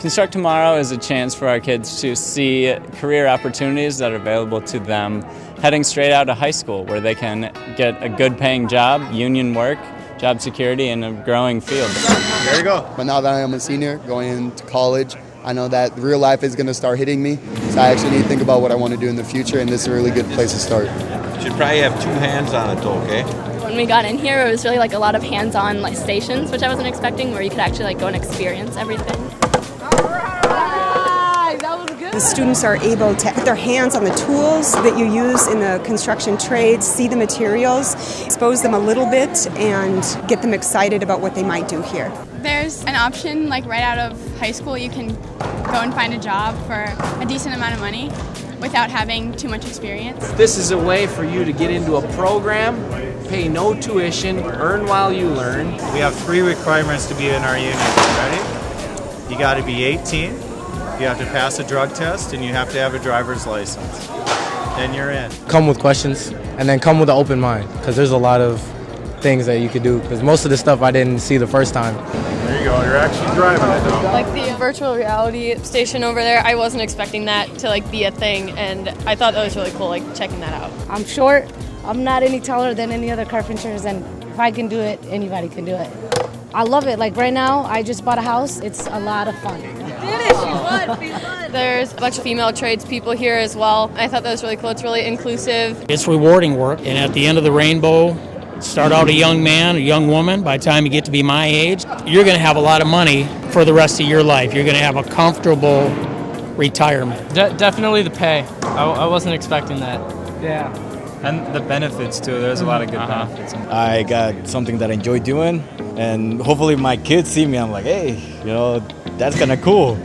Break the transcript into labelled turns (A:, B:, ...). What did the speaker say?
A: Construct Tomorrow is a chance for our kids to see career opportunities that are available to them heading straight out of high school where they can get a good paying job, union work, job security and a growing field.
B: There you go.
C: But now that I am a senior going into college, I know that real life is going to start hitting me. So I actually need to think about what I want to do in the future, and this is a really good place to start.
B: You should probably have two hands on it, though, okay?
D: When we got in here, it was really like a lot of hands-on like stations, which I wasn't expecting, where you could actually like go and experience everything.
E: The students are able to put their hands on the tools that you use in the construction trades, see the materials, expose them a little bit, and get them excited about what they might do here.
F: There's an option, like right out of high school, you can go and find a job for a decent amount of money without having too much experience.
G: This is a way for you to get into a program, pay no tuition, earn while you learn.
H: We have three requirements to be in our union. Ready? You got to be 18, you have to pass a drug test, and you have to have a driver's license. Then you're in.
I: Come with questions, and then come with an open mind, because there's a lot of things that you could do. Because most of the stuff I didn't see the first time.
H: There you go. You're actually driving it now.
J: Like the virtual reality station over there, I wasn't expecting that to like be a thing, and I thought that was really cool, like checking that out.
K: I'm short. I'm not any taller than any other carpenters, and if I can do it, anybody can do it. I love it. Like right now, I just bought a house. It's a lot of fun.
J: There's a bunch of female tradespeople here as well. I thought that was really cool. It's really inclusive.
L: It's rewarding work, and at the end of the rainbow, start out a young man, a young woman. By the time you get to be my age, you're going to have a lot of money for the rest of your life. You're going to have a comfortable retirement.
M: De- definitely the pay. I, I wasn't expecting that.
N: Yeah. And the benefits too. There's a lot of good uh-huh. benefits.
O: I got something that I enjoy doing, and hopefully my kids see me. I'm like, hey, you know, that's kind of cool.